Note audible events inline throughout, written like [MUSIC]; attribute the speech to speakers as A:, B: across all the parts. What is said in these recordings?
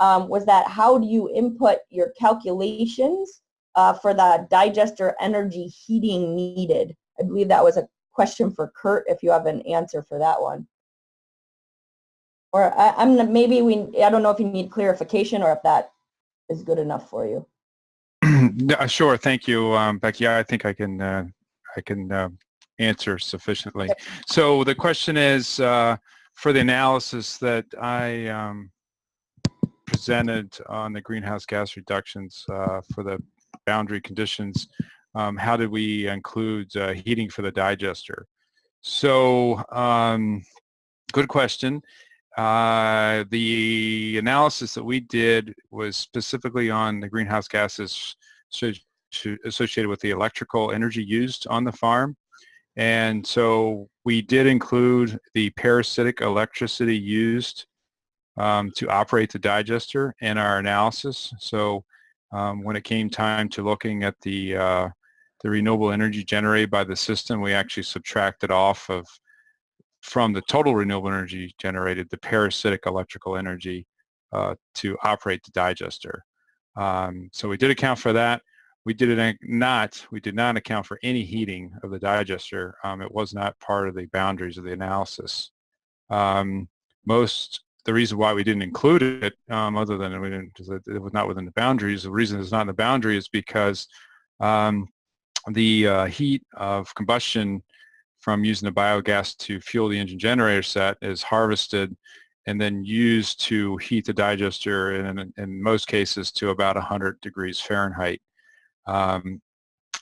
A: um, was that how do you input your calculations uh, for the digester energy heating needed? I believe that was a question for Kurt if you have an answer for that one. Or I, am maybe we, I don't know if you need clarification or if that is good enough for you. [CLEARS THROAT]
B: sure, thank you, um, Becky. I think I can, uh, I can uh, answer sufficiently. So the question is, uh, for the analysis that I um, presented on the greenhouse gas reductions uh, for the boundary conditions, um, how did we include uh, heating for the digester? So, um, good question. Uh, the analysis that we did was specifically on the greenhouse gases associated with the electrical energy used on the farm. And so we did include the parasitic electricity used um, to operate the digester in our analysis. So um, when it came time to looking at the, uh, the renewable energy generated by the system, we actually subtracted off of from the total renewable energy generated the parasitic electrical energy uh, to operate the digester. Um, so we did account for that. We did it not, we did not account for any heating of the digester. Um, it was not part of the boundaries of the analysis. Um, most, the reason why we didn't include it, um, other than we didn't, it was not within the boundaries, the reason it's not in the boundary is because um, the uh, heat of combustion from using the biogas to fuel the engine generator set is harvested and then used to heat the digester in, in most cases to about 100 degrees Fahrenheit. Um,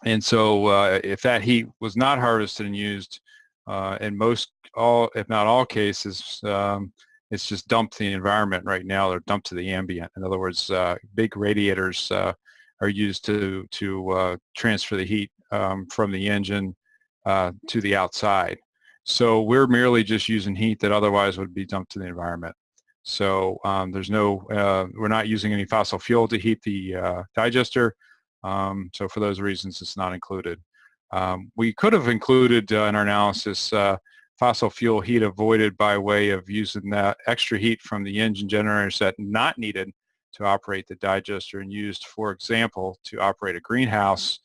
B: and so uh, if that heat was not harvested and used, uh, in most, all, if not all cases, um, it's just dumped to the environment right now. They're dumped to the ambient. In other words, uh, big radiators uh, are used to, to uh, transfer the heat um, from the engine uh, to the outside. So we're merely just using heat that otherwise would be dumped to the environment. So um, there's no, we're not using any fossil fuel to heat the digester. Um, so for those reasons, it's not included. Um, we could have included uh, in our analysis uh, fossil fuel heat avoided by way of using that extra heat from the engine generators that not needed to operate the digester and used, for example, to operate a greenhouse.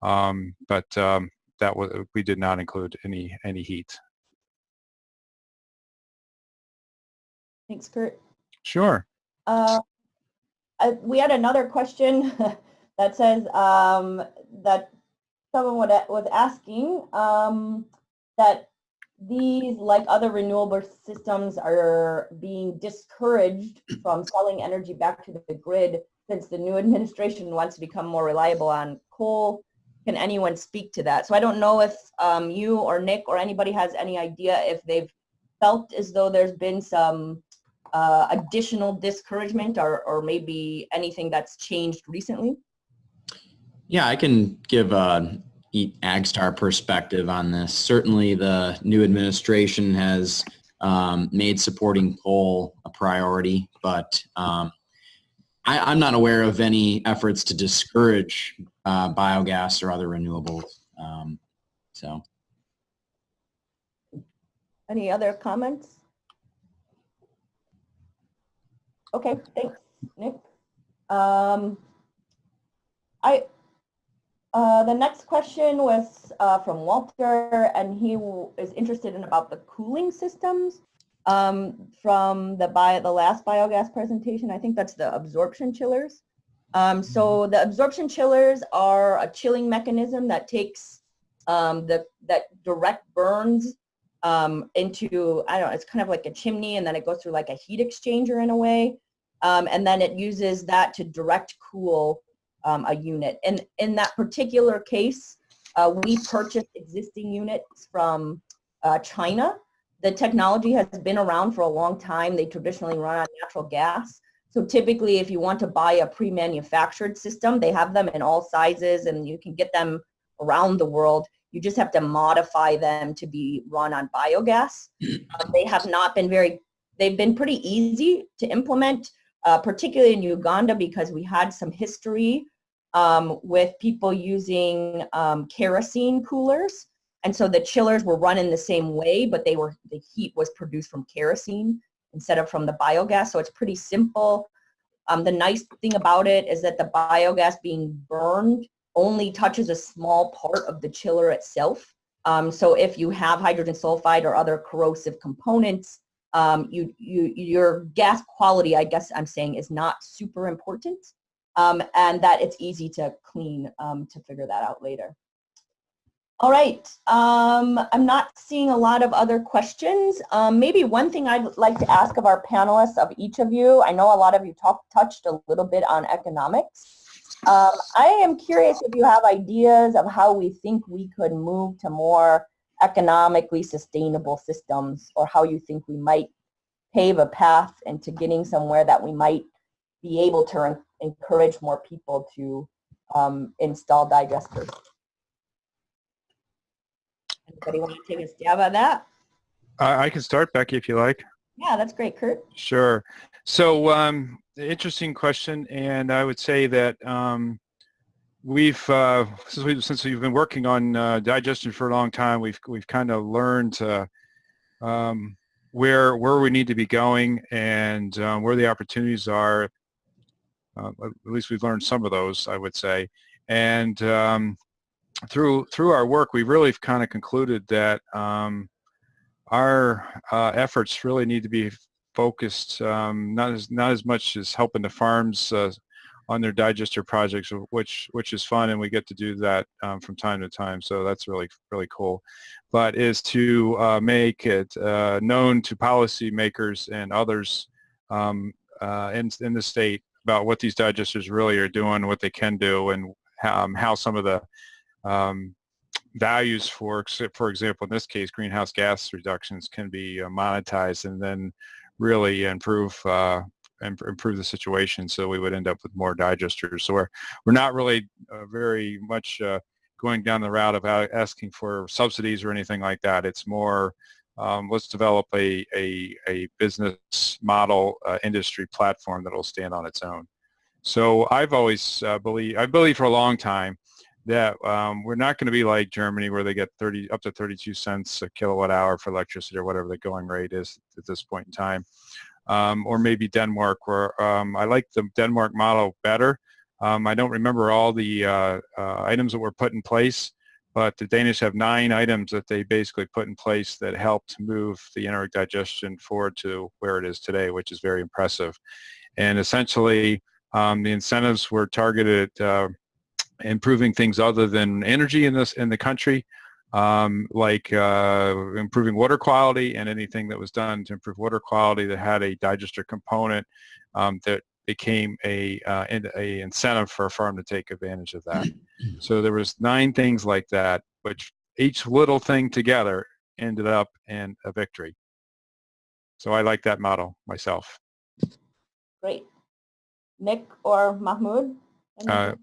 B: Um, but um, that was, we did not include any any heat.
A: Thanks, Kurt.
B: Sure.
A: Uh, I, we had another question [LAUGHS] that says um, that someone would, was asking um, that these, like other renewable systems, are being discouraged [CLEARS THROAT] from selling energy back to the grid since the new administration wants to become more reliable on coal. Can anyone speak to that? So I don't know if um, you or Nick or anybody has any idea if they've felt as though there's been some uh, additional discouragement or, or maybe anything that's changed recently.
C: Yeah, I can give a AgStar perspective on this. Certainly the new administration has um, made supporting coal a priority, but um, I, am not aware of any efforts to discourage uh, biogas or other renewables. Um, so.
A: Any other comments? Okay, thanks, Nick. Um, I uh, the next question was uh, from Walter, and he is interested in about the cooling systems um, from the bio, the last biogas presentation. I think that's the absorption chillers. Um, so the absorption chillers are a chilling mechanism that takes um, the that direct burns um, into I don't know. It's kind of like a chimney, and then it goes through like a heat exchanger in a way, um, and then it uses that to direct cool um, a unit. And in that particular case, uh, we purchased existing units from uh, China. The technology has been around for a long time. They traditionally run on natural gas. So typically, if you want to buy a pre-manufactured system, they have them in all sizes and you can get them around the world. You just have to modify them to be run on biogas. [CLEARS THROAT] Uh, they have not been very, they've been pretty easy to implement, uh, particularly in Uganda because we had some history um, with people using um, kerosene coolers. And so the chillers were run in the same way, but they were the heat was produced from kerosene instead of from the biogas. So it's pretty simple. Um, the nice thing about it is that the biogas being burned only touches a small part of the chiller itself. Um, so if you have hydrogen sulfide or other corrosive components, um, you, you, your gas quality, I guess I'm saying, is not super important. Um, and that it's easy to clean um, to figure that out later. All right, um, I'm not seeing a lot of other questions. Um, maybe one thing I'd like to ask of our panelists, of each of you, I know a lot of you talk, touched a little bit on economics. Um, I am curious if you have ideas of how we think we could move to more economically sustainable systems or how you think we might pave a path into getting somewhere that we might be able to encourage more people to um, install digesters. Anybody want to take a stab at that?
B: I, I can start, Becky, if you like.
A: Yeah, that's great, Kurt.
B: Sure. So, um, interesting question, and I would say that um, we've uh, since we since we've been working on uh, digestion for a long time, we've we've kind of learned uh, um, where where we need to be going and um, where the opportunities are. Uh, at least we've learned some of those, I would say, and um, through through our work, we've really kind of concluded that um, our uh, efforts really need to be focused um, not as not as much as helping the farms uh, on their digester projects, which which is fun, and we get to do that um, from time to time. So that's really really cool. But is to uh, make it uh, known to policymakers and others um, uh, in in the state about what these digesters really are doing, what they can do, and um, how some of the um, values for, for example, in this case, greenhouse gas reductions can be uh, monetized and then really improve uh, improve the situation. So we would end up with more digesters. So we're we're not really uh, very much uh, going down the route of asking for subsidies or anything like that. It's more um, let's develop a a, a business model uh, industry platform that will stand on its own. So I've always uh, believe I believe for a long time that um, we're not going to be like Germany where they get 30 up to 32 cents a kilowatt hour for electricity or whatever the going rate is at this point in time. Um, or maybe Denmark where um, I like the Denmark model better. Um, I don't remember all the uh, uh, items that were put in place, but the Danish have nine items that they basically put in place that helped move the anaerobic digestion forward to where it is today, which is very impressive. And essentially, um, the incentives were targeted uh, improving things other than energy in this in the country, um, like uh, improving water quality and anything that was done to improve water quality that had a digester component um, that became a, uh, a incentive for a farm to take advantage of that. [CLEARS THROAT] so there was nine things like that, which each little thing together ended up in a victory. So I like that model myself.
A: Great. Nick or Mahmoud?
B: Uh,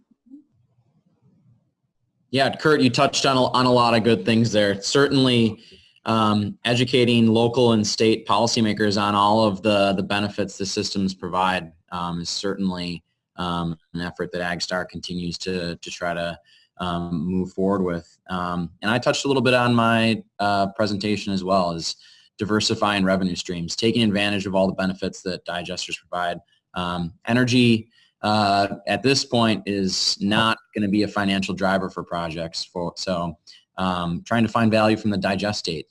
C: yeah, Kurt, you touched on a, on a lot of good things there. Certainly, um, educating local and state policymakers on all of the, the benefits the systems provide um, is certainly um, an effort that AgStar continues to, to try to um, move forward with. Um, and I touched a little bit on my uh, presentation as well as diversifying revenue streams, taking advantage of all the benefits that digesters provide. Um, energy uh, at this point is not going to be a financial driver for projects. For so, um, trying to find value from the digestate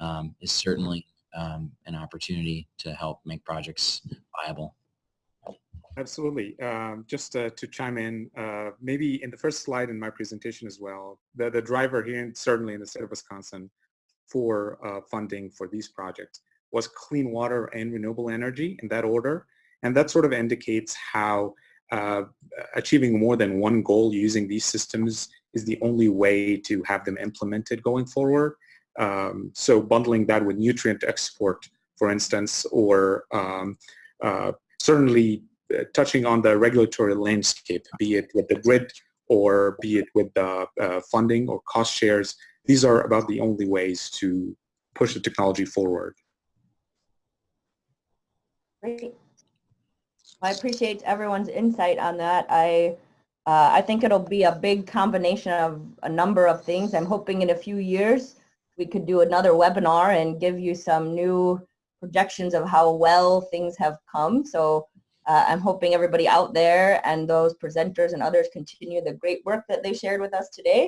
C: um, is certainly um, an opportunity to help make projects viable.
D: Absolutely. Um, just uh, to chime in, uh, maybe in the first slide in my presentation as well, the, the driver here, and certainly in the state of Wisconsin, for uh, funding for these projects was clean water and renewable energy in that order. And that sort of indicates how uh, achieving more than one goal using these systems is the only way to have them implemented going forward. Um, so bundling that with nutrient export, for instance, or um, uh, certainly uh, touching on the regulatory landscape, be it with the grid or be it with the uh, funding or cost shares, these are about the only ways to push the technology forward.
A: Great. I appreciate everyone's insight on that. I uh, I think it'll be a big combination of a number of things. I'm hoping in a few years we could do another webinar and give you some new projections of how well things have come. So Uh, I'm hoping everybody out there and those presenters and others continue the great work that they shared with us today.